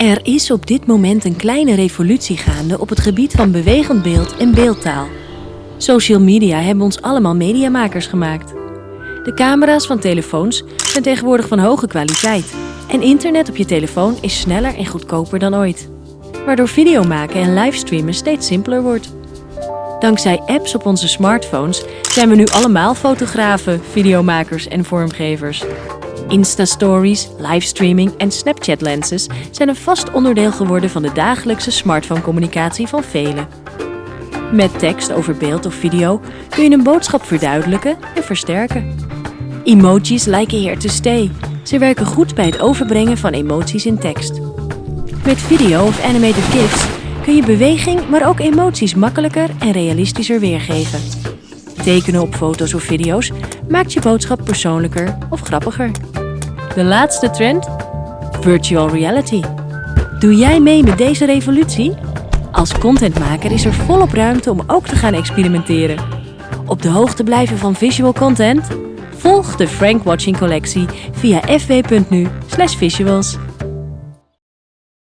Er is op dit moment een kleine revolutie gaande op het gebied van bewegend beeld en beeldtaal. Social media hebben ons allemaal mediamakers gemaakt. De camera's van telefoons zijn tegenwoordig van hoge kwaliteit. En internet op je telefoon is sneller en goedkoper dan ooit. Waardoor video maken en livestreamen steeds simpeler wordt. Dankzij apps op onze smartphones zijn we nu allemaal fotografen, videomakers en vormgevers. Insta-stories, livestreaming en Snapchat-lenses zijn een vast onderdeel geworden van de dagelijkse smartphone-communicatie van velen. Met tekst over beeld of video kun je een boodschap verduidelijken en versterken. Emojis lijken here to stay. Ze werken goed bij het overbrengen van emoties in tekst. Met video of animated GIFs kun je beweging, maar ook emoties makkelijker en realistischer weergeven. Tekenen op foto's of video's maakt je boodschap persoonlijker of grappiger. De laatste trend? Virtual reality. Doe jij mee met deze revolutie? Als contentmaker is er volop ruimte om ook te gaan experimenteren. Op de hoogte blijven van visual content? Volg de Frank Watching collectie via fw.nu/visuals.